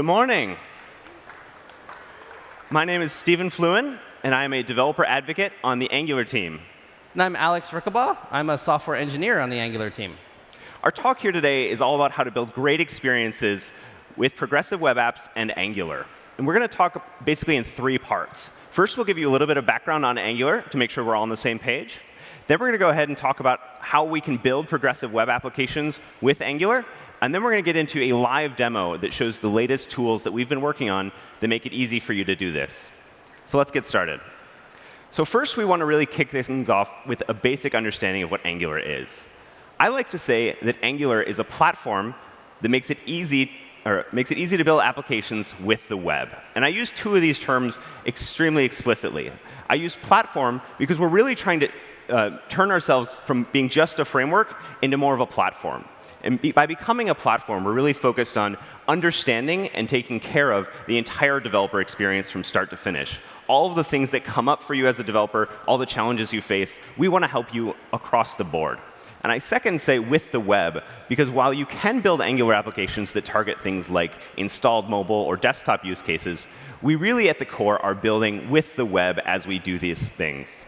Good morning. My name is Stephen Fluin, and I am a developer advocate on the Angular team. And I'm Alex Rickabaugh. I'm a software engineer on the Angular team. Our talk here today is all about how to build great experiences with progressive web apps and Angular. And we're going to talk basically in three parts. First, we'll give you a little bit of background on Angular to make sure we're all on the same page. Then we're going to go ahead and talk about how we can build progressive web applications with Angular. And then we're going to get into a live demo that shows the latest tools that we've been working on that make it easy for you to do this. So let's get started. So first, we want to really kick things off with a basic understanding of what Angular is. I like to say that Angular is a platform that makes it easy or makes it easy to build applications with the web. And I use two of these terms extremely explicitly. I use platform because we're really trying to uh, turn ourselves from being just a framework into more of a platform. And be, by becoming a platform, we're really focused on understanding and taking care of the entire developer experience from start to finish. All of the things that come up for you as a developer, all the challenges you face, we want to help you across the board. And I second say with the web, because while you can build Angular applications that target things like installed mobile or desktop use cases, we really at the core are building with the web as we do these things.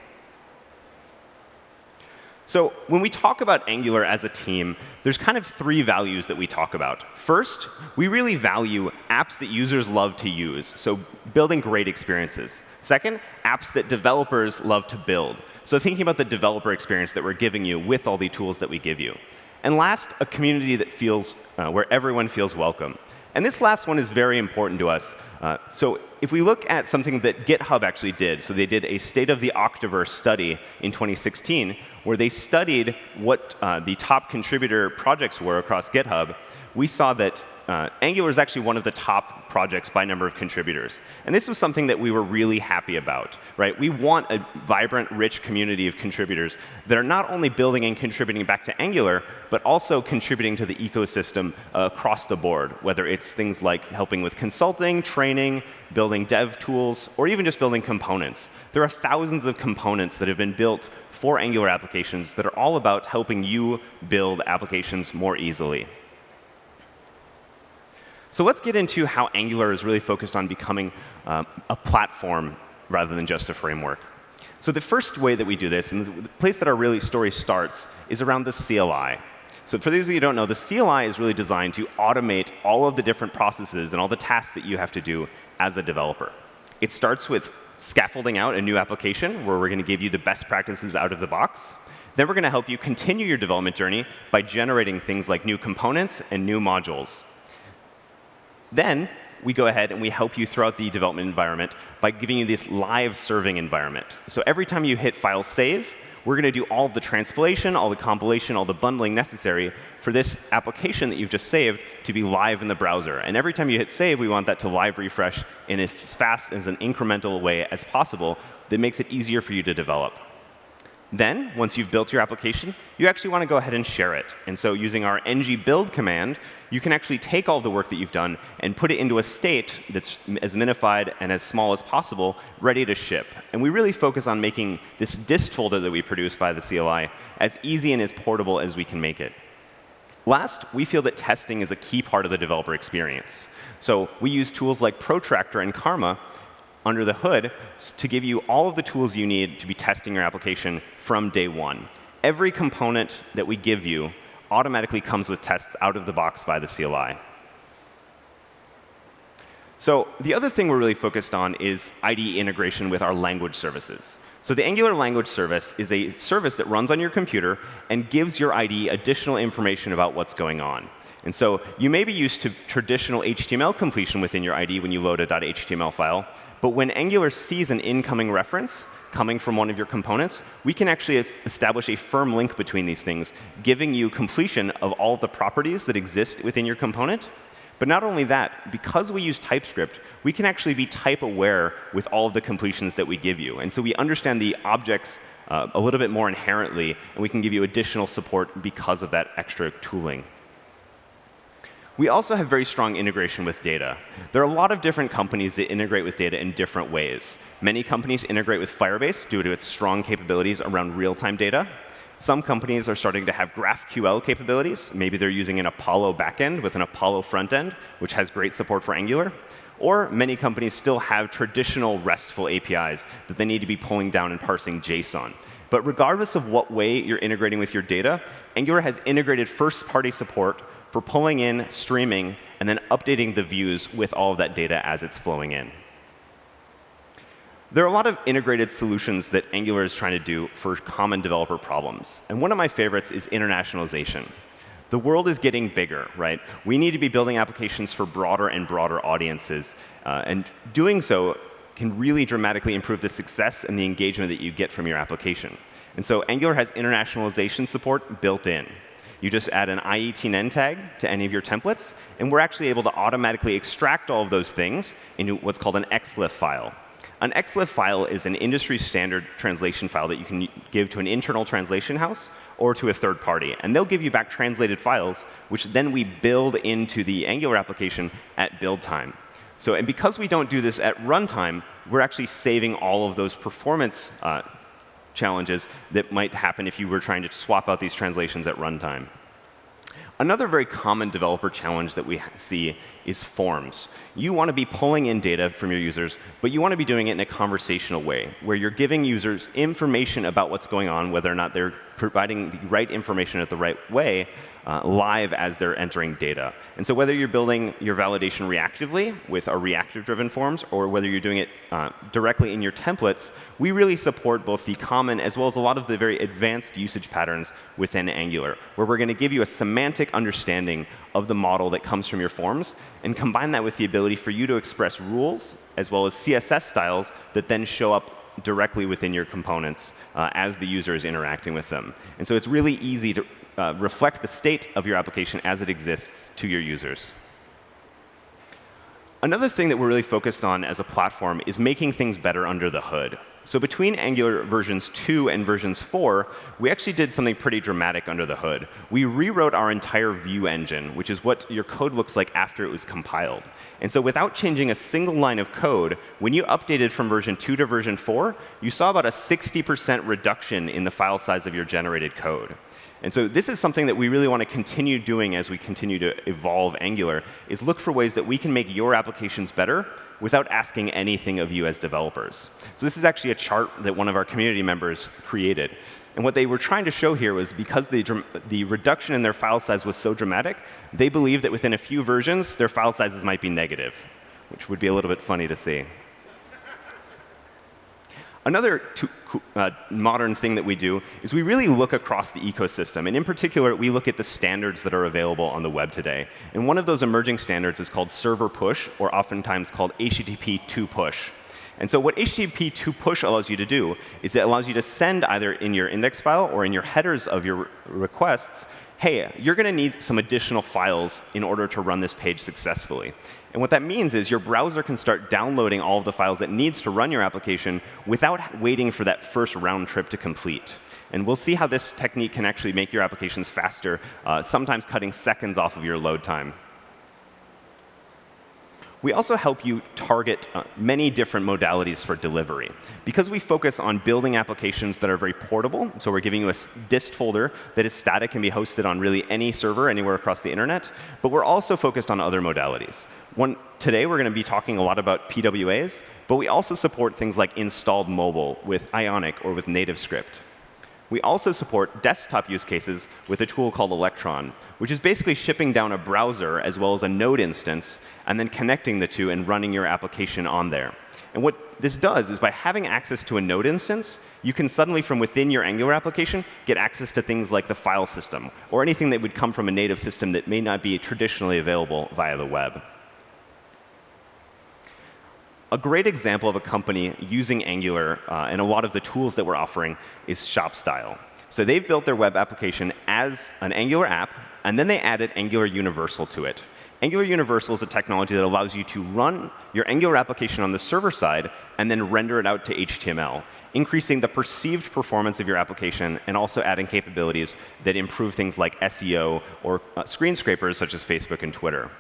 So when we talk about Angular as a team, there's kind of three values that we talk about. First, we really value apps that users love to use, so building great experiences. Second, apps that developers love to build. So thinking about the developer experience that we're giving you with all the tools that we give you. And last, a community that feels, uh, where everyone feels welcome. And this last one is very important to us. Uh, so if we look at something that GitHub actually did, so they did a state of the Octoverse study in 2016, where they studied what uh, the top contributor projects were across GitHub, we saw that uh, Angular is actually one of the top projects by number of contributors. And this was something that we were really happy about. Right? We want a vibrant, rich community of contributors that are not only building and contributing back to Angular, but also contributing to the ecosystem uh, across the board, whether it's things like helping with consulting, training, building dev tools, or even just building components. There are thousands of components that have been built for Angular applications that are all about helping you build applications more easily. So let's get into how Angular is really focused on becoming um, a platform rather than just a framework. So the first way that we do this, and the place that our really story starts, is around the CLI. So for those of you who don't know, the CLI is really designed to automate all of the different processes and all the tasks that you have to do as a developer. It starts with scaffolding out a new application where we're going to give you the best practices out of the box. Then we're going to help you continue your development journey by generating things like new components and new modules. Then we go ahead and we help you throughout the development environment by giving you this live serving environment. So every time you hit file save, we're going to do all the transpilation, all the compilation, all the bundling necessary for this application that you've just saved to be live in the browser. And every time you hit save, we want that to live refresh in as fast as an incremental way as possible that makes it easier for you to develop. Then, once you've built your application, you actually want to go ahead and share it. And so using our ng build command, you can actually take all the work that you've done and put it into a state that's as minified and as small as possible, ready to ship. And we really focus on making this dist folder that we produce by the CLI as easy and as portable as we can make it. Last, we feel that testing is a key part of the developer experience. So we use tools like Protractor and Karma under the hood to give you all of the tools you need to be testing your application from day one. Every component that we give you automatically comes with tests out of the box by the CLI. So the other thing we're really focused on is IDE integration with our language services. So the Angular Language Service is a service that runs on your computer and gives your IDE additional information about what's going on. And so you may be used to traditional HTML completion within your IDE when you load a .html file, but when Angular sees an incoming reference coming from one of your components, we can actually establish a firm link between these things, giving you completion of all of the properties that exist within your component. But not only that, because we use TypeScript, we can actually be type aware with all of the completions that we give you. And so we understand the objects uh, a little bit more inherently, and we can give you additional support because of that extra tooling. We also have very strong integration with data. There are a lot of different companies that integrate with data in different ways. Many companies integrate with Firebase due to its strong capabilities around real-time data. Some companies are starting to have GraphQL capabilities. Maybe they're using an Apollo backend with an Apollo front end, which has great support for Angular. Or many companies still have traditional RESTful APIs that they need to be pulling down and parsing JSON. But regardless of what way you're integrating with your data, Angular has integrated first-party support for pulling in, streaming, and then updating the views with all of that data as it's flowing in. There are a lot of integrated solutions that Angular is trying to do for common developer problems. And one of my favorites is internationalization. The world is getting bigger, right? We need to be building applications for broader and broader audiences. Uh, and doing so can really dramatically improve the success and the engagement that you get from your application. And so Angular has internationalization support built in. You just add an i18n tag to any of your templates, and we're actually able to automatically extract all of those things into what's called an XLIFF file. An XLIFF file is an industry standard translation file that you can give to an internal translation house or to a third party. And they'll give you back translated files, which then we build into the Angular application at build time. So, and because we don't do this at runtime, we're actually saving all of those performance uh, challenges that might happen if you were trying to swap out these translations at runtime. Another very common developer challenge that we see is forms. You want to be pulling in data from your users, but you want to be doing it in a conversational way, where you're giving users information about what's going on, whether or not they're providing the right information at the right way, uh, live as they're entering data. And so whether you're building your validation reactively with our reactive-driven forms, or whether you're doing it uh, directly in your templates, we really support both the common as well as a lot of the very advanced usage patterns within Angular, where we're going to give you a semantic understanding of the model that comes from your forms, and combine that with the ability for you to express rules as well as CSS styles that then show up directly within your components uh, as the user is interacting with them. And so it's really easy to uh, reflect the state of your application as it exists to your users. Another thing that we're really focused on as a platform is making things better under the hood. So between Angular versions 2 and versions 4, we actually did something pretty dramatic under the hood. We rewrote our entire view engine, which is what your code looks like after it was compiled. And so without changing a single line of code, when you updated from version 2 to version 4, you saw about a 60% reduction in the file size of your generated code. And so this is something that we really want to continue doing as we continue to evolve Angular, is look for ways that we can make your applications better without asking anything of you as developers. So this is actually a chart that one of our community members created. And what they were trying to show here was because the, the reduction in their file size was so dramatic, they believed that within a few versions, their file sizes might be negative, which would be a little bit funny to see. Another uh, modern thing that we do is we really look across the ecosystem. And in particular, we look at the standards that are available on the web today. And one of those emerging standards is called server push, or oftentimes called HTTP 2 push. And so what HTTP 2 push allows you to do is it allows you to send either in your index file or in your headers of your requests hey, you're going to need some additional files in order to run this page successfully. And what that means is your browser can start downloading all of the files it needs to run your application without waiting for that first round trip to complete. And we'll see how this technique can actually make your applications faster, uh, sometimes cutting seconds off of your load time. We also help you target uh, many different modalities for delivery. Because we focus on building applications that are very portable, so we're giving you a dist folder that is static and be hosted on really any server anywhere across the internet, but we're also focused on other modalities. One, today we're going to be talking a lot about PWAs, but we also support things like installed mobile with Ionic or with NativeScript. We also support desktop use cases with a tool called Electron, which is basically shipping down a browser as well as a node instance and then connecting the two and running your application on there. And what this does is by having access to a node instance, you can suddenly, from within your Angular application, get access to things like the file system or anything that would come from a native system that may not be traditionally available via the web. A great example of a company using Angular uh, and a lot of the tools that we're offering is ShopStyle. So they've built their web application as an Angular app, and then they added Angular Universal to it. Angular Universal is a technology that allows you to run your Angular application on the server side and then render it out to HTML, increasing the perceived performance of your application and also adding capabilities that improve things like SEO or uh, screen scrapers such as Facebook and Twitter.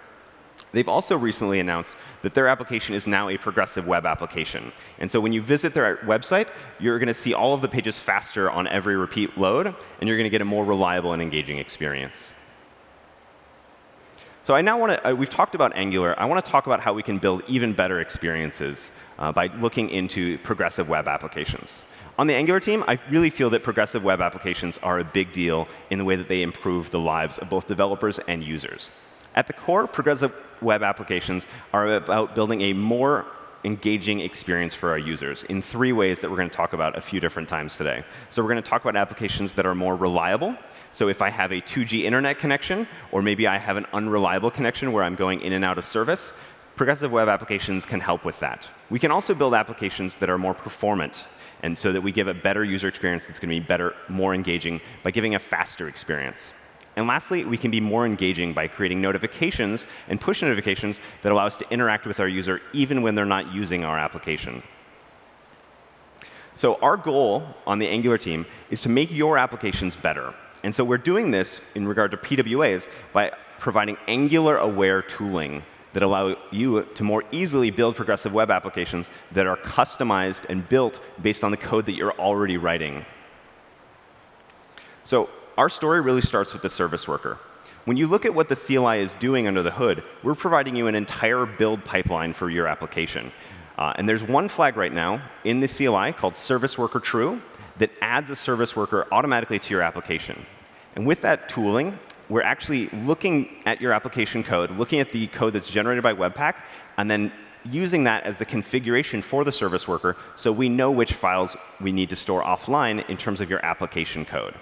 They've also recently announced that their application is now a progressive web application. And so when you visit their website, you're going to see all of the pages faster on every repeat load, and you're going to get a more reliable and engaging experience. So I now want to, uh, we've talked about Angular. I want to talk about how we can build even better experiences uh, by looking into progressive web applications. On the Angular team, I really feel that progressive web applications are a big deal in the way that they improve the lives of both developers and users. At the core, progressive web applications are about building a more engaging experience for our users in three ways that we're going to talk about a few different times today. So we're going to talk about applications that are more reliable. So if I have a 2G internet connection, or maybe I have an unreliable connection where I'm going in and out of service, progressive web applications can help with that. We can also build applications that are more performant, and so that we give a better user experience that's going to be better, more engaging by giving a faster experience. And lastly, we can be more engaging by creating notifications and push notifications that allow us to interact with our user even when they're not using our application. So our goal on the Angular team is to make your applications better. And so we're doing this in regard to PWAs by providing Angular-aware tooling that allow you to more easily build progressive web applications that are customized and built based on the code that you're already writing. So our story really starts with the service worker. When you look at what the CLI is doing under the hood, we're providing you an entire build pipeline for your application. Uh, and there's one flag right now in the CLI called service worker true that adds a service worker automatically to your application. And with that tooling, we're actually looking at your application code, looking at the code that's generated by Webpack, and then using that as the configuration for the service worker so we know which files we need to store offline in terms of your application code.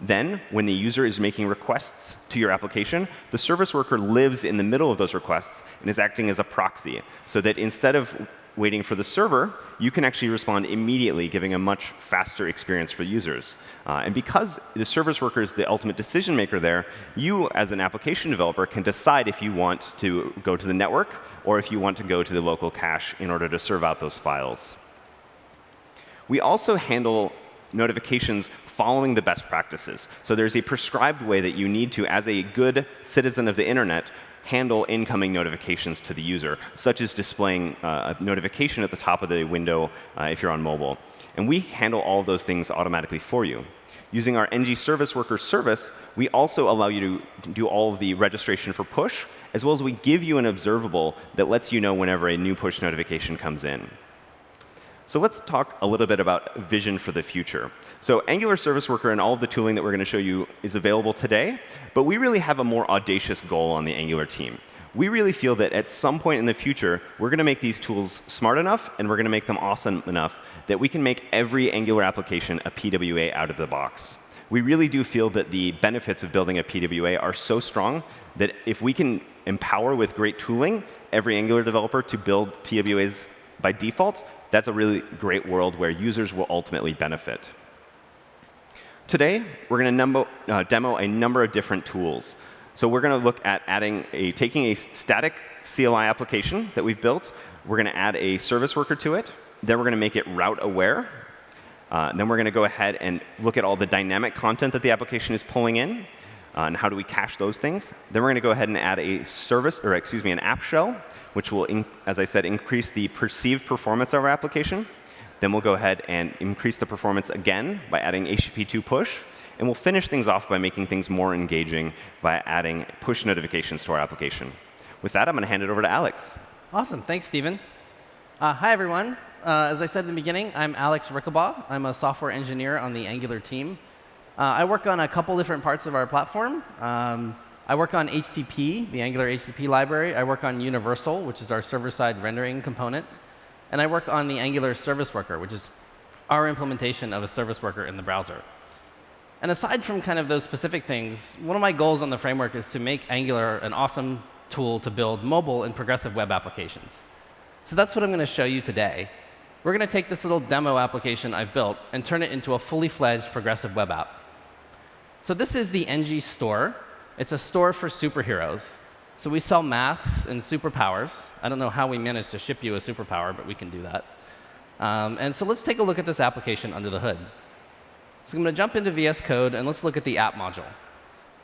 Then, when the user is making requests to your application, the service worker lives in the middle of those requests and is acting as a proxy, so that instead of waiting for the server, you can actually respond immediately, giving a much faster experience for users. Uh, and because the service worker is the ultimate decision maker there, you, as an application developer, can decide if you want to go to the network or if you want to go to the local cache in order to serve out those files. We also handle notifications following the best practices. So there's a prescribed way that you need to, as a good citizen of the internet, handle incoming notifications to the user, such as displaying uh, a notification at the top of the window uh, if you're on mobile. And we handle all of those things automatically for you. Using our ng service worker service, we also allow you to do all of the registration for push, as well as we give you an observable that lets you know whenever a new push notification comes in. So let's talk a little bit about vision for the future. So Angular Service Worker and all of the tooling that we're going to show you is available today, but we really have a more audacious goal on the Angular team. We really feel that at some point in the future, we're going to make these tools smart enough and we're going to make them awesome enough that we can make every Angular application a PWA out of the box. We really do feel that the benefits of building a PWA are so strong that if we can empower with great tooling every Angular developer to build PWAs by default, that's a really great world where users will ultimately benefit. Today, we're going to uh, demo a number of different tools. So we're going to look at adding a, taking a static CLI application that we've built. We're going to add a service worker to it. Then we're going to make it route aware. Uh, then we're going to go ahead and look at all the dynamic content that the application is pulling in. Uh, and how do we cache those things? Then we're going to go ahead and add a service, or excuse me, an app shell which will, as I said, increase the perceived performance of our application. Then we'll go ahead and increase the performance again by adding HTTP2 push. And we'll finish things off by making things more engaging by adding push notifications to our application. With that, I'm going to hand it over to Alex. Awesome. Thanks, Stephen. Uh, hi, everyone. Uh, as I said in the beginning, I'm Alex Rickabaugh. I'm a software engineer on the Angular team. Uh, I work on a couple different parts of our platform. Um, I work on HTTP, the Angular HTTP library. I work on Universal, which is our server-side rendering component. And I work on the Angular Service Worker, which is our implementation of a service worker in the browser. And aside from kind of those specific things, one of my goals on the framework is to make Angular an awesome tool to build mobile and progressive web applications. So that's what I'm going to show you today. We're going to take this little demo application I've built and turn it into a fully fledged progressive web app. So this is the ng store. It's a store for superheroes. So we sell masks and superpowers. I don't know how we managed to ship you a superpower, but we can do that. Um, and so let's take a look at this application under the hood. So I'm going to jump into VS Code, and let's look at the app module.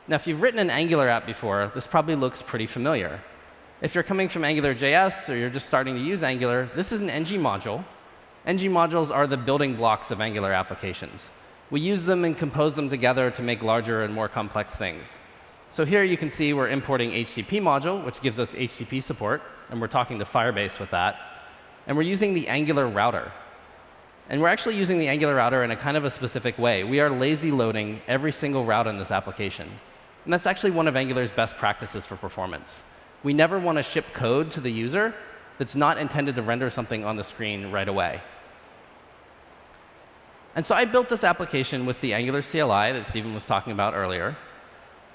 Now, if you've written an Angular app before, this probably looks pretty familiar. If you're coming from AngularJS or you're just starting to use Angular, this is an ng module. ng modules are the building blocks of Angular applications. We use them and compose them together to make larger and more complex things. So here you can see we're importing HTTP module, which gives us HTTP support, and we're talking to Firebase with that. And we're using the Angular router. And we're actually using the Angular router in a kind of a specific way. We are lazy loading every single route in this application. And that's actually one of Angular's best practices for performance. We never want to ship code to the user that's not intended to render something on the screen right away. And so I built this application with the Angular CLI that Stephen was talking about earlier.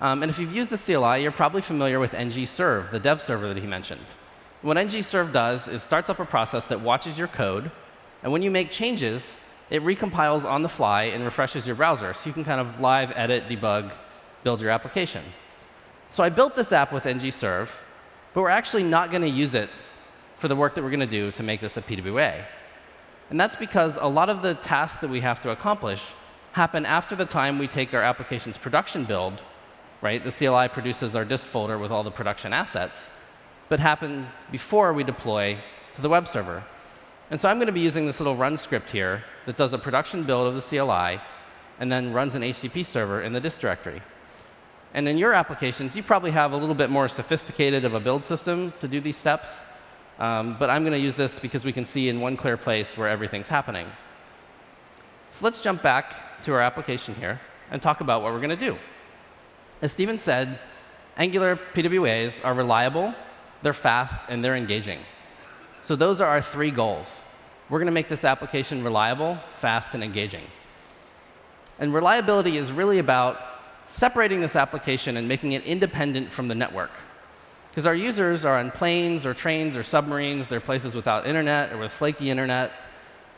Um, and if you've used the CLI, you're probably familiar with ng-serve, the dev server that he mentioned. What ng-serve does is starts up a process that watches your code and when you make changes, it recompiles on the fly and refreshes your browser. So you can kind of live edit, debug, build your application. So I built this app with ng-serve, but we're actually not going to use it for the work that we're going to do to make this a PWA. And that's because a lot of the tasks that we have to accomplish happen after the time we take our application's production build, right? The CLI produces our dist folder with all the production assets, but happen before we deploy to the web server. And so I'm going to be using this little run script here that does a production build of the CLI and then runs an HTTP server in the dist directory. And in your applications, you probably have a little bit more sophisticated of a build system to do these steps. Um, but I'm going to use this because we can see in one clear place where everything's happening. So let's jump back to our application here and talk about what we're going to do. As Stephen said, Angular PWAs are reliable, they're fast, and they're engaging. So those are our three goals. We're going to make this application reliable, fast, and engaging. And reliability is really about separating this application and making it independent from the network. Because our users are on planes or trains or submarines. They're places without internet or with flaky internet.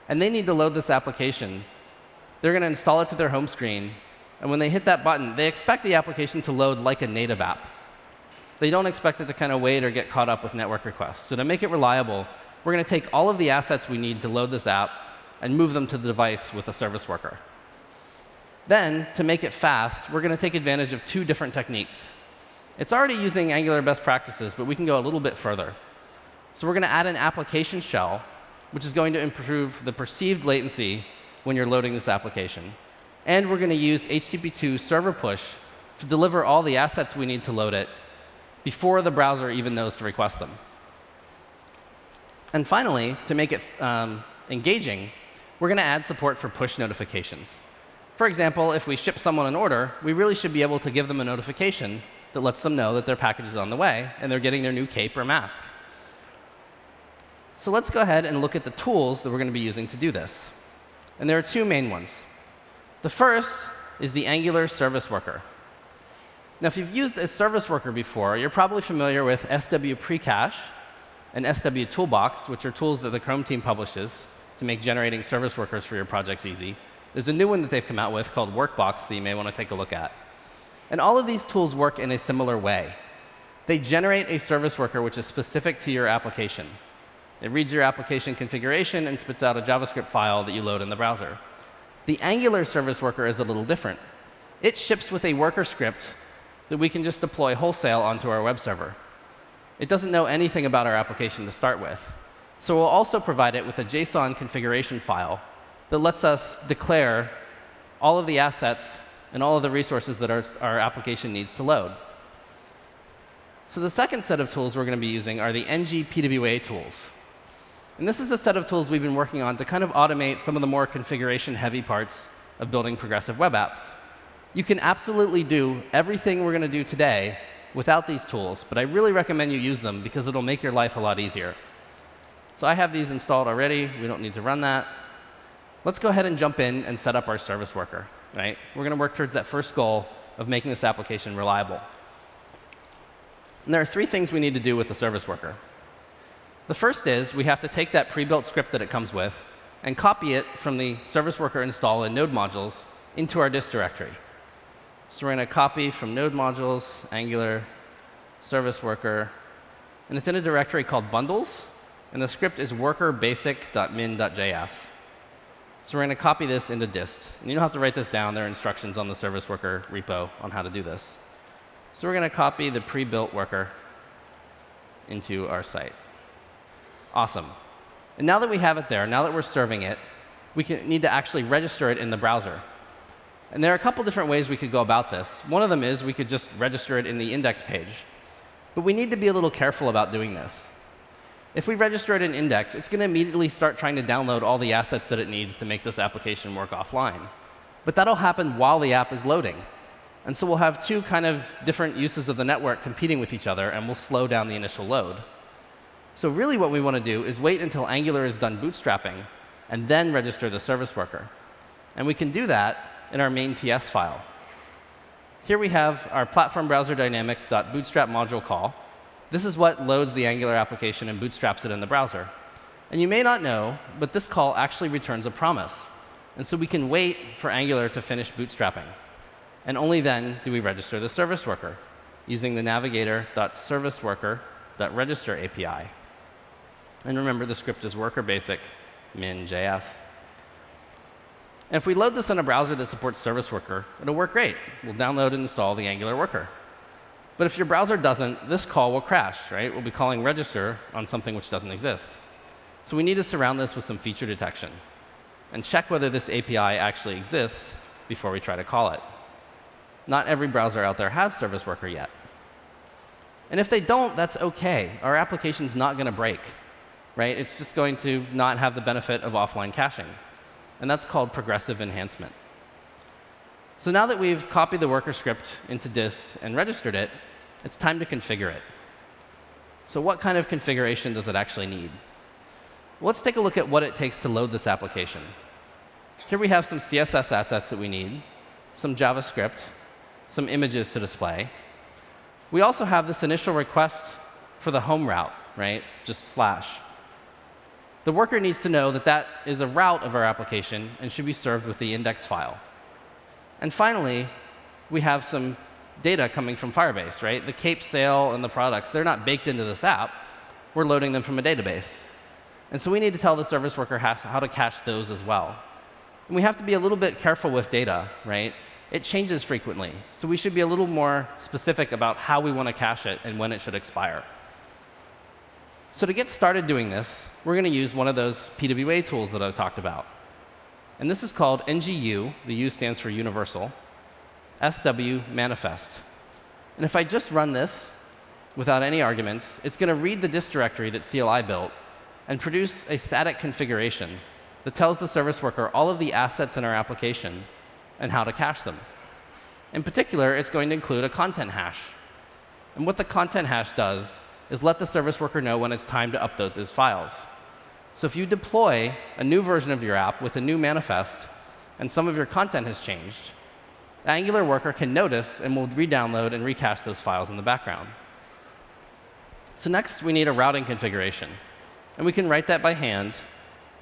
And they need to load this application. They're going to install it to their home screen. And when they hit that button, they expect the application to load like a native app they don't expect it to kind of wait or get caught up with network requests. So to make it reliable, we're going to take all of the assets we need to load this app and move them to the device with a service worker. Then, to make it fast, we're going to take advantage of two different techniques. It's already using Angular best practices, but we can go a little bit further. So we're going to add an application shell, which is going to improve the perceived latency when you're loading this application. And we're going to use HTTP2 server push to deliver all the assets we need to load it before the browser even knows to request them. And finally, to make it um, engaging, we're going to add support for push notifications. For example, if we ship someone an order, we really should be able to give them a notification that lets them know that their package is on the way and they're getting their new cape or mask. So let's go ahead and look at the tools that we're going to be using to do this. And there are two main ones. The first is the Angular Service Worker. Now, if you've used a service worker before, you're probably familiar with SW Precache and SW Toolbox, which are tools that the Chrome team publishes to make generating service workers for your projects easy. There's a new one that they've come out with called Workbox that you may want to take a look at. And all of these tools work in a similar way. They generate a service worker which is specific to your application. It reads your application configuration and spits out a JavaScript file that you load in the browser. The Angular service worker is a little different. It ships with a worker script that we can just deploy wholesale onto our web server. It doesn't know anything about our application to start with. So we'll also provide it with a JSON configuration file that lets us declare all of the assets and all of the resources that our, our application needs to load. So the second set of tools we're going to be using are the ng PWA tools. And this is a set of tools we've been working on to kind of automate some of the more configuration-heavy parts of building progressive web apps. You can absolutely do everything we're going to do today without these tools, but I really recommend you use them because it'll make your life a lot easier. So I have these installed already. We don't need to run that. Let's go ahead and jump in and set up our service worker. Right? We're going to work towards that first goal of making this application reliable. And there are three things we need to do with the service worker. The first is we have to take that pre-built script that it comes with and copy it from the service worker install in node modules into our dist directory. So we're going to copy from node modules, Angular, service worker. And it's in a directory called bundles. And the script is workerbasic.min.js. So we're going to copy this into dist. And you don't have to write this down. There are instructions on the service worker repo on how to do this. So we're going to copy the pre-built worker into our site. Awesome. And now that we have it there, now that we're serving it, we can, need to actually register it in the browser. And there are a couple different ways we could go about this. One of them is we could just register it in the index page. But we need to be a little careful about doing this. If we register in index, it's going to immediately start trying to download all the assets that it needs to make this application work offline. But that'll happen while the app is loading. And so we'll have two kind of different uses of the network competing with each other, and we'll slow down the initial load. So really what we want to do is wait until Angular is done bootstrapping, and then register the service worker. And we can do that in our main TS file. Here we have our platform browser dynamic.bootstrap module call. This is what loads the Angular application and bootstraps it in the browser. And you may not know, but this call actually returns a promise. And so we can wait for Angular to finish bootstrapping. And only then do we register the service worker using the navigator.serviceworker.register API. And remember, the script is worker basic min.js. And if we load this in a browser that supports Service Worker, it'll work great. We'll download and install the Angular worker. But if your browser doesn't, this call will crash, right? We'll be calling register on something which doesn't exist. So we need to surround this with some feature detection and check whether this API actually exists before we try to call it. Not every browser out there has Service Worker yet. And if they don't, that's OK. Our application's not going to break. Right? It's just going to not have the benefit of offline caching and that's called progressive enhancement. So now that we've copied the worker script into dist and registered it, it's time to configure it. So what kind of configuration does it actually need? let's take a look at what it takes to load this application. Here we have some CSS assets that we need, some JavaScript, some images to display. We also have this initial request for the home route, right? Just slash the worker needs to know that that is a route of our application and should be served with the index file. And finally, we have some data coming from Firebase, right? The cape sale and the products, they're not baked into this app. We're loading them from a database. And so we need to tell the service worker how to cache those as well. And we have to be a little bit careful with data, right? It changes frequently. So we should be a little more specific about how we want to cache it and when it should expire. So to get started doing this, we're going to use one of those PWA tools that I've talked about. And this is called NGU, the U stands for universal, SW manifest. And if I just run this without any arguments, it's going to read the dist directory that CLI built and produce a static configuration that tells the service worker all of the assets in our application and how to cache them. In particular, it's going to include a content hash. And what the content hash does is let the service worker know when it's time to upload those files. So if you deploy a new version of your app with a new manifest, and some of your content has changed, Angular worker can notice and will re-download and recache those files in the background. So next, we need a routing configuration. And we can write that by hand,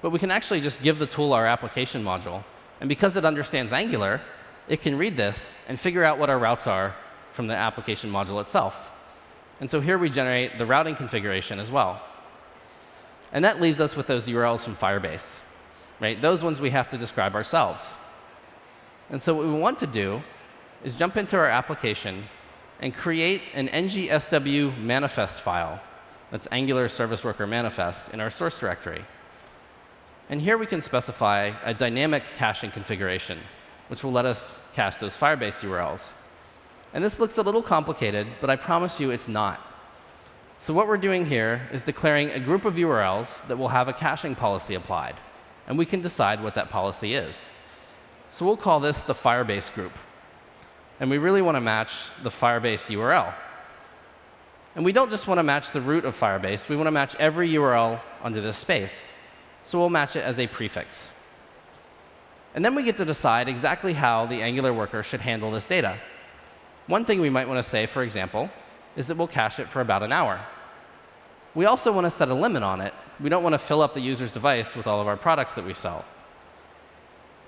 but we can actually just give the tool our application module. And because it understands Angular, it can read this and figure out what our routes are from the application module itself. And so here we generate the routing configuration as well. And that leaves us with those URLs from Firebase. Right? Those ones we have to describe ourselves. And so what we want to do is jump into our application and create an ngsw manifest file. That's Angular Service Worker manifest in our source directory. And here we can specify a dynamic caching configuration, which will let us cache those Firebase URLs. And this looks a little complicated, but I promise you it's not. So what we're doing here is declaring a group of URLs that will have a caching policy applied. And we can decide what that policy is. So we'll call this the Firebase group. And we really want to match the Firebase URL. And we don't just want to match the root of Firebase. We want to match every URL under this space. So we'll match it as a prefix. And then we get to decide exactly how the Angular worker should handle this data. One thing we might want to say, for example, is that we'll cache it for about an hour. We also want to set a limit on it. We don't want to fill up the user's device with all of our products that we sell.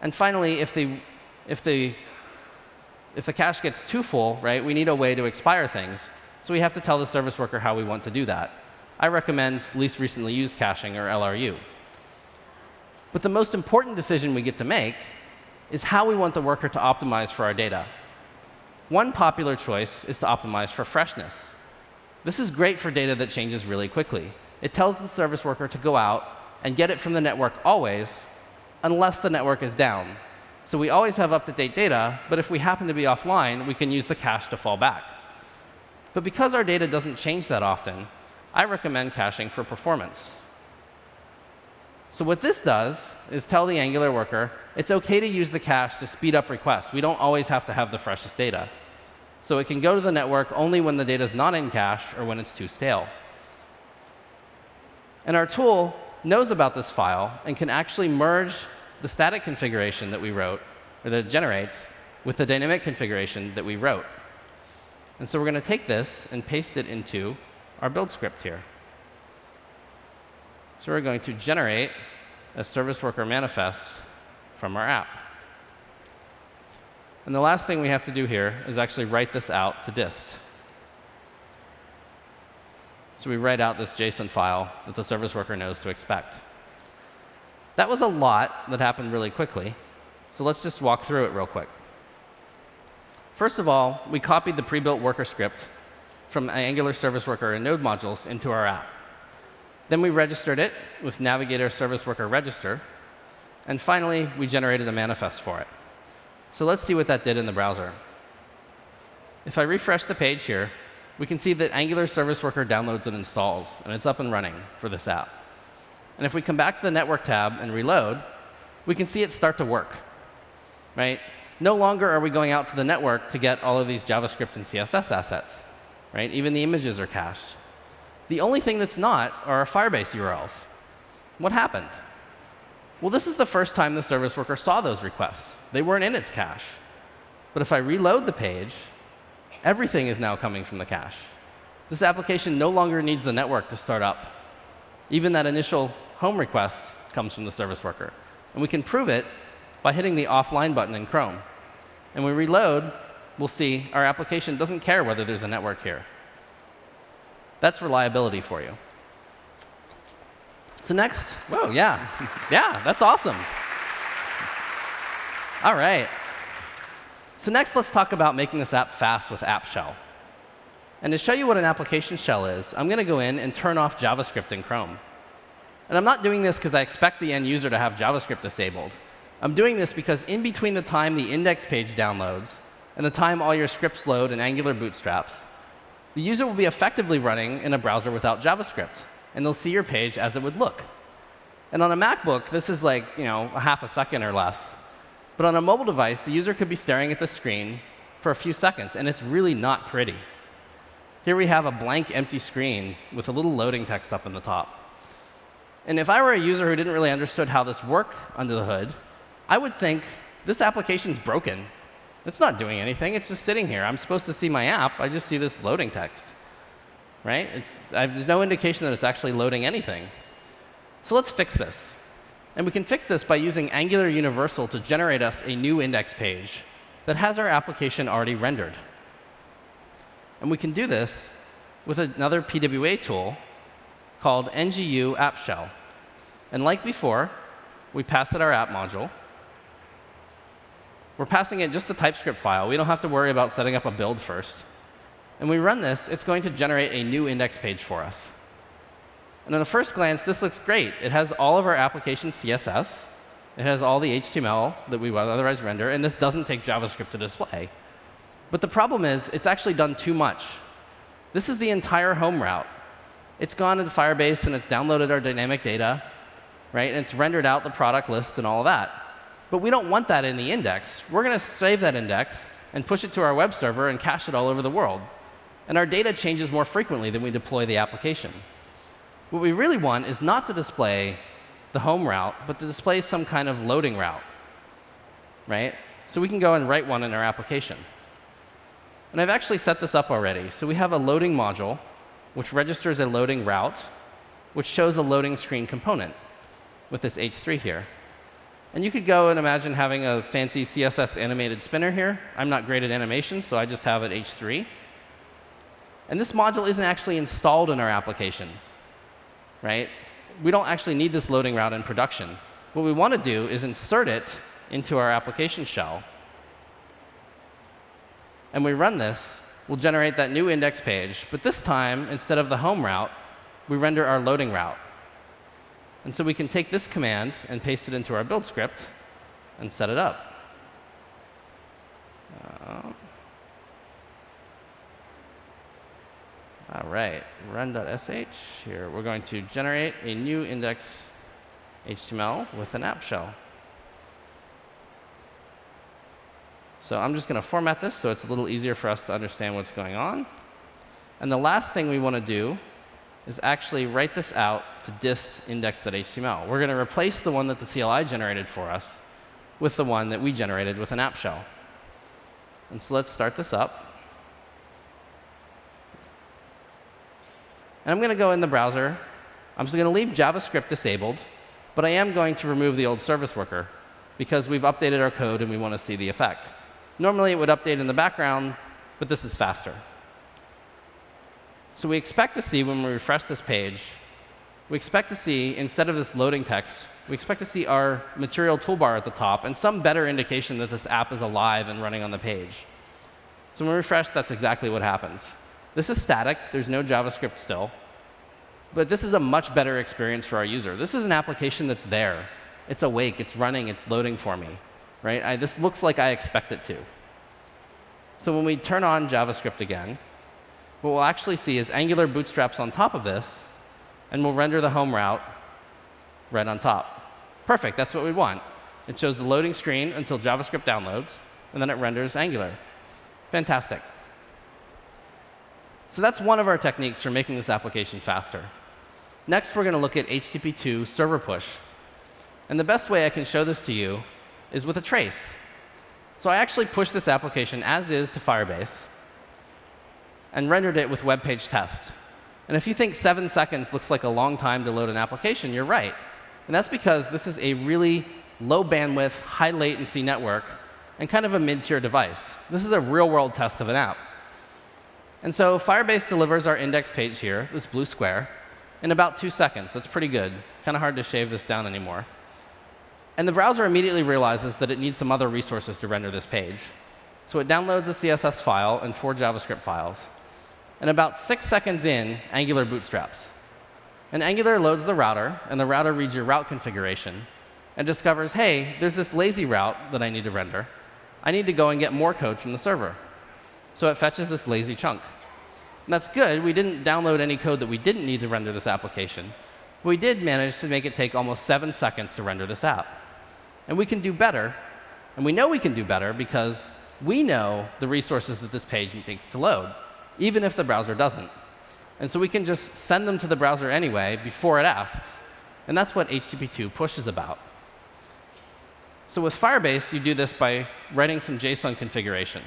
And finally, if the, if the, if the cache gets too full, right, we need a way to expire things. So we have to tell the service worker how we want to do that. I recommend least recently used caching, or LRU. But the most important decision we get to make is how we want the worker to optimize for our data. One popular choice is to optimize for freshness. This is great for data that changes really quickly. It tells the service worker to go out and get it from the network always, unless the network is down. So we always have up-to-date data, but if we happen to be offline, we can use the cache to fall back. But because our data doesn't change that often, I recommend caching for performance. So what this does is tell the Angular worker it's OK to use the cache to speed up requests. We don't always have to have the freshest data. So it can go to the network only when the data is not in cache or when it's too stale. And our tool knows about this file and can actually merge the static configuration that we wrote, or that it generates, with the dynamic configuration that we wrote. And so we're going to take this and paste it into our build script here. So we're going to generate a service worker manifest from our app. And the last thing we have to do here is actually write this out to dist. So we write out this JSON file that the service worker knows to expect. That was a lot that happened really quickly. So let's just walk through it real quick. First of all, we copied the pre-built worker script from Angular Service Worker and Node modules into our app. Then we registered it with Navigator Service Worker Register. And finally, we generated a manifest for it. So let's see what that did in the browser. If I refresh the page here, we can see that Angular Service Worker downloads and installs, and it's up and running for this app. And if we come back to the Network tab and reload, we can see it start to work. Right? No longer are we going out to the network to get all of these JavaScript and CSS assets. Right? Even the images are cached. The only thing that's not are our Firebase URLs. What happened? Well, this is the first time the service worker saw those requests. They weren't in its cache. But if I reload the page, everything is now coming from the cache. This application no longer needs the network to start up. Even that initial home request comes from the service worker. And we can prove it by hitting the offline button in Chrome. And when we reload, we'll see our application doesn't care whether there's a network here. That's reliability for you. So next, whoa, yeah, yeah, that's awesome. All right. So next, let's talk about making this app fast with App Shell. And to show you what an application shell is, I'm going to go in and turn off JavaScript in Chrome. And I'm not doing this because I expect the end user to have JavaScript disabled. I'm doing this because in between the time the index page downloads and the time all your scripts load in Angular bootstraps, the user will be effectively running in a browser without JavaScript and they'll see your page as it would look. And on a MacBook, this is like you know, a half a second or less. But on a mobile device, the user could be staring at the screen for a few seconds, and it's really not pretty. Here we have a blank, empty screen with a little loading text up in the top. And if I were a user who didn't really understand how this worked under the hood, I would think this application's broken. It's not doing anything. It's just sitting here. I'm supposed to see my app. I just see this loading text right? there's no indication that it's actually loading anything. So let's fix this. And we can fix this by using Angular Universal to generate us a new index page that has our application already rendered. And we can do this with another PWA tool called NGU App Shell. And like before, we pass it our app module. We're passing it just a TypeScript file. We don't have to worry about setting up a build first. And we run this, it's going to generate a new index page for us. And on a first glance, this looks great. It has all of our application CSS. It has all the HTML that we would otherwise render. And this doesn't take JavaScript to display. But the problem is, it's actually done too much. This is the entire home route. It's gone into Firebase, and it's downloaded our dynamic data, right? And it's rendered out the product list and all of that. But we don't want that in the index. We're going to save that index and push it to our web server and cache it all over the world and our data changes more frequently than we deploy the application. What we really want is not to display the home route, but to display some kind of loading route. Right? So we can go and write one in our application. And I've actually set this up already. So we have a loading module, which registers a loading route, which shows a loading screen component with this H3 here. And you could go and imagine having a fancy CSS animated spinner here. I'm not great at animation, so I just have it H3. And this module isn't actually installed in our application. Right? We don't actually need this loading route in production. What we want to do is insert it into our application shell. And we run this we'll generate that new index page. But this time, instead of the home route, we render our loading route. And so we can take this command and paste it into our build script and set it up. Uh, all right, run.sh. Here, we're going to generate a new index HTML with an app shell. So I'm just going to format this so it's a little easier for us to understand what's going on. And the last thing we want to do is actually write this out to dist index.html. We're going to replace the one that the CLI generated for us with the one that we generated with an app shell. And so let's start this up. And I'm going to go in the browser. I'm just going to leave JavaScript disabled, but I am going to remove the old service worker because we've updated our code and we want to see the effect. Normally, it would update in the background, but this is faster. So we expect to see when we refresh this page, we expect to see, instead of this loading text, we expect to see our material toolbar at the top and some better indication that this app is alive and running on the page. So when we refresh, that's exactly what happens. This is static. There's no JavaScript still. But this is a much better experience for our user. This is an application that's there. It's awake. It's running. It's loading for me right? I, this looks like I expect it to. So when we turn on JavaScript again, what we'll actually see is Angular bootstraps on top of this, and we'll render the home route right on top. Perfect, that's what we want. It shows the loading screen until JavaScript downloads, and then it renders Angular. Fantastic. So that's one of our techniques for making this application faster. Next, we're going to look at HTTP2 server push. And the best way I can show this to you is with a trace. So I actually pushed this application as is to Firebase and rendered it with web page test. And if you think seven seconds looks like a long time to load an application, you're right. And that's because this is a really low bandwidth, high latency network and kind of a mid-tier device. This is a real-world test of an app. And so Firebase delivers our index page here, this blue square, in about two seconds. That's pretty good. Kind of hard to shave this down anymore. And the browser immediately realizes that it needs some other resources to render this page. So it downloads a CSS file and four JavaScript files. And about six seconds in, Angular bootstraps. And Angular loads the router, and the router reads your route configuration and discovers, hey, there's this lazy route that I need to render. I need to go and get more code from the server. So it fetches this lazy chunk. That's good. We didn't download any code that we didn't need to render this application. But we did manage to make it take almost seven seconds to render this app. And we can do better. And we know we can do better because we know the resources that this page needs to load, even if the browser doesn't. And so we can just send them to the browser anyway before it asks. And that's what HTTP2 push is about. So with Firebase, you do this by writing some JSON configuration.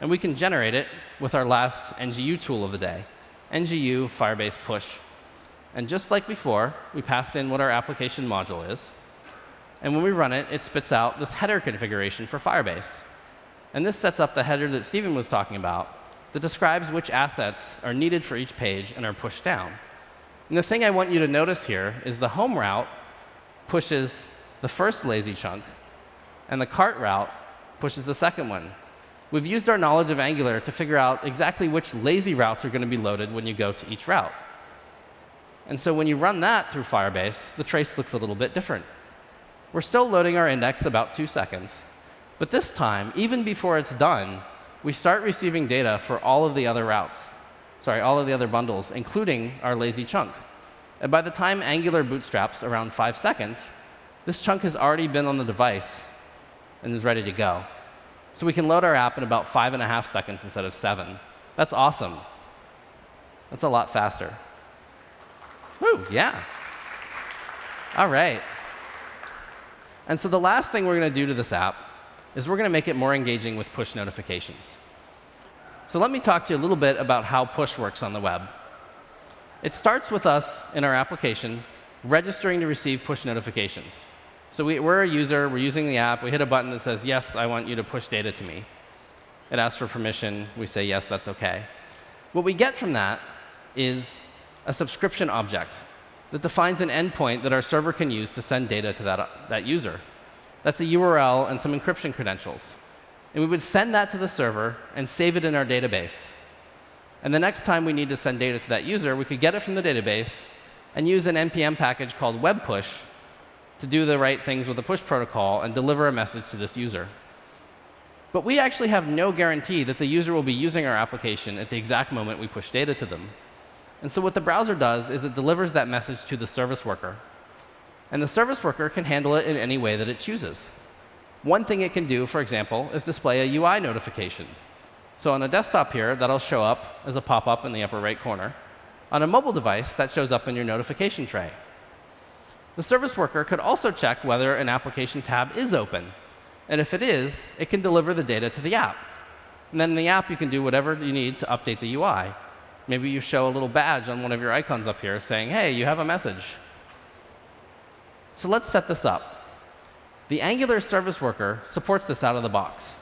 And we can generate it with our last NGU tool of the day, NGU Firebase push. And just like before, we pass in what our application module is. And when we run it, it spits out this header configuration for Firebase. And this sets up the header that Stephen was talking about that describes which assets are needed for each page and are pushed down. And the thing I want you to notice here is the home route pushes the first lazy chunk, and the cart route pushes the second one. We've used our knowledge of Angular to figure out exactly which lazy routes are going to be loaded when you go to each route. And so when you run that through Firebase, the trace looks a little bit different. We're still loading our index about two seconds. But this time, even before it's done, we start receiving data for all of the other routes, sorry, all of the other bundles, including our lazy chunk. And by the time Angular bootstraps around five seconds, this chunk has already been on the device and is ready to go. So we can load our app in about five and a half seconds instead of seven. That's awesome. That's a lot faster. Woo, yeah. All right. And so the last thing we're going to do to this app is we're going to make it more engaging with push notifications. So let me talk to you a little bit about how push works on the web. It starts with us in our application registering to receive push notifications. So we, are a user, we're using the app, we hit a button that says, yes, I want you to push data to me. It asks for permission, we say, yes, that's OK. What we get from that is a subscription object that defines an endpoint that our server can use to send data to that, that user. That's a URL and some encryption credentials. And we would send that to the server and save it in our database. And the next time we need to send data to that user, we could get it from the database and use an NPM package called web push to do the right things with the push protocol and deliver a message to this user. But we actually have no guarantee that the user will be using our application at the exact moment we push data to them. And so what the browser does is it delivers that message to the service worker. And the service worker can handle it in any way that it chooses. One thing it can do, for example, is display a UI notification. So on a desktop here, that'll show up as a pop-up in the upper right corner. On a mobile device, that shows up in your notification tray. The service worker could also check whether an application tab is open. And if it is, it can deliver the data to the app. And then in the app, you can do whatever you need to update the UI. Maybe you show a little badge on one of your icons up here saying, hey, you have a message. So let's set this up. The Angular service worker supports this out of the box.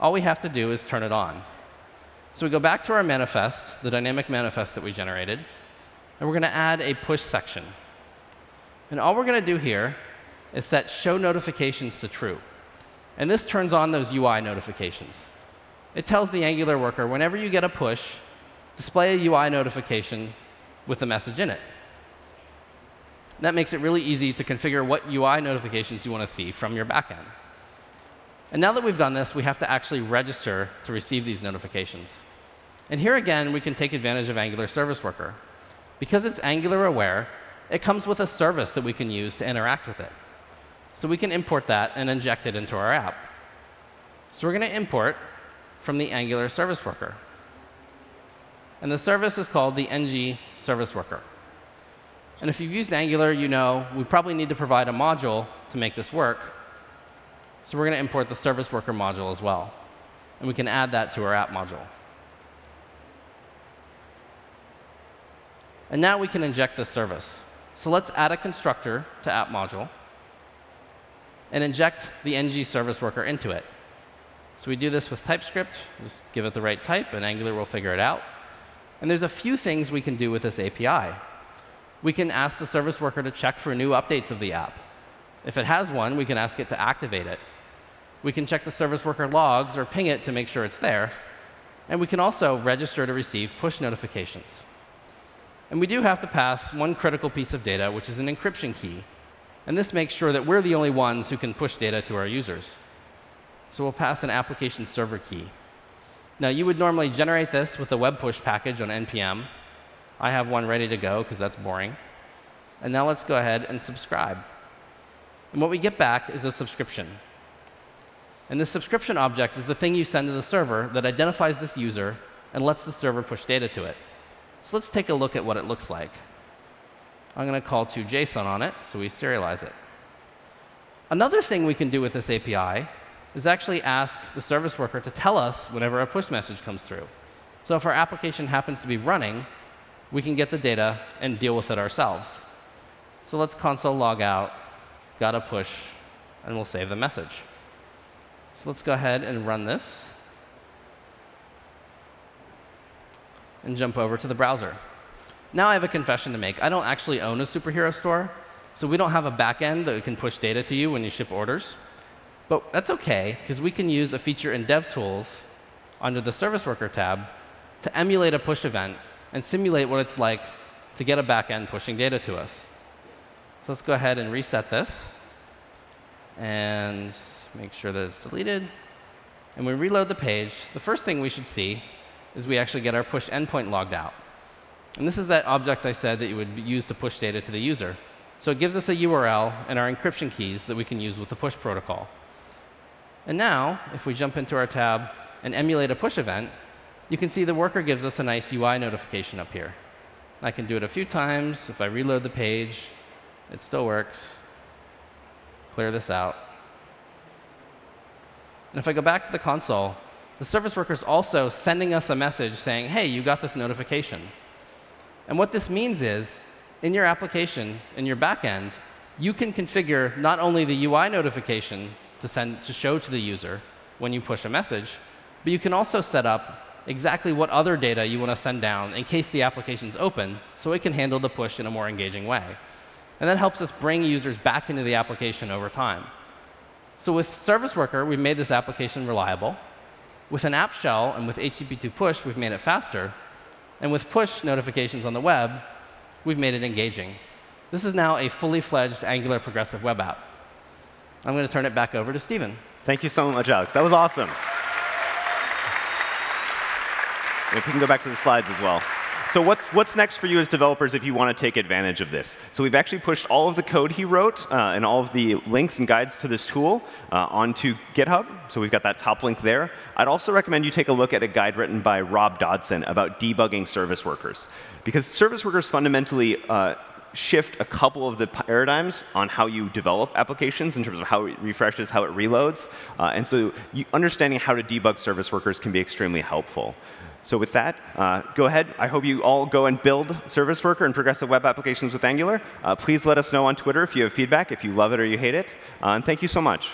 All we have to do is turn it on. So we go back to our manifest, the dynamic manifest that we generated, and we're going to add a push section. And all we're going to do here is set show notifications to true. And this turns on those UI notifications. It tells the Angular worker, whenever you get a push, display a UI notification with the message in it. That makes it really easy to configure what UI notifications you want to see from your backend. And now that we've done this, we have to actually register to receive these notifications. And here again, we can take advantage of Angular Service Worker. Because it's Angular aware, it comes with a service that we can use to interact with it. So we can import that and inject it into our app. So we're going to import from the Angular Service Worker. And the service is called the ng Service Worker. And if you've used Angular, you know we probably need to provide a module to make this work. So we're going to import the service worker module as well. And we can add that to our app module. And now we can inject this service. So let's add a constructor to app module and inject the ng service worker into it. So we do this with TypeScript. Just give it the right type, and Angular will figure it out. And there's a few things we can do with this API we can ask the service worker to check for new updates of the app. If it has one, we can ask it to activate it. We can check the service worker logs or ping it to make sure it's there. And we can also register to receive push notifications. And we do have to pass one critical piece of data, which is an encryption key. And this makes sure that we're the only ones who can push data to our users. So we'll pass an application server key. Now, you would normally generate this with a web push package on NPM. I have one ready to go because that's boring. And now let's go ahead and subscribe. And what we get back is a subscription. And this subscription object is the thing you send to the server that identifies this user and lets the server push data to it. So let's take a look at what it looks like. I'm going to call to JSON on it, so we serialize it. Another thing we can do with this API is actually ask the service worker to tell us whenever a push message comes through. So if our application happens to be running, we can get the data and deal with it ourselves. So let's console log out, got a push, and we'll save the message. So let's go ahead and run this and jump over to the browser. Now I have a confession to make. I don't actually own a superhero store, so we don't have a backend that can push data to you when you ship orders. But that's OK, because we can use a feature in DevTools under the Service Worker tab to emulate a push event and simulate what it's like to get a backend pushing data to us. So let's go ahead and reset this and make sure that it's deleted. And we reload the page. The first thing we should see is we actually get our push endpoint logged out. And this is that object I said that you would use to push data to the user. So it gives us a URL and our encryption keys that we can use with the push protocol. And now, if we jump into our tab and emulate a push event, you can see the worker gives us a nice UI notification up here. I can do it a few times. If I reload the page, it still works. Clear this out. And if I go back to the console, the service worker is also sending us a message saying, hey, you got this notification. And what this means is, in your application, in your backend, you can configure not only the UI notification to, send, to show to the user when you push a message, but you can also set up exactly what other data you want to send down in case the application is open so it can handle the push in a more engaging way. And that helps us bring users back into the application over time. So with Service Worker, we've made this application reliable. With an app shell and with HTTP2 push, we've made it faster. And with push notifications on the web, we've made it engaging. This is now a fully fledged Angular progressive web app. I'm going to turn it back over to Stephen. Thank you so much, Alex. That was awesome. If we can go back to the slides as well. So what's, what's next for you as developers if you want to take advantage of this? So we've actually pushed all of the code he wrote uh, and all of the links and guides to this tool uh, onto GitHub. So we've got that top link there. I'd also recommend you take a look at a guide written by Rob Dodson about debugging service workers. Because service workers fundamentally uh, shift a couple of the paradigms on how you develop applications in terms of how it refreshes, how it reloads. Uh, and so you, understanding how to debug service workers can be extremely helpful. So with that, uh, go ahead. I hope you all go and build Service Worker and progressive web applications with Angular. Uh, please let us know on Twitter if you have feedback, if you love it or you hate it. Uh, and thank you so much.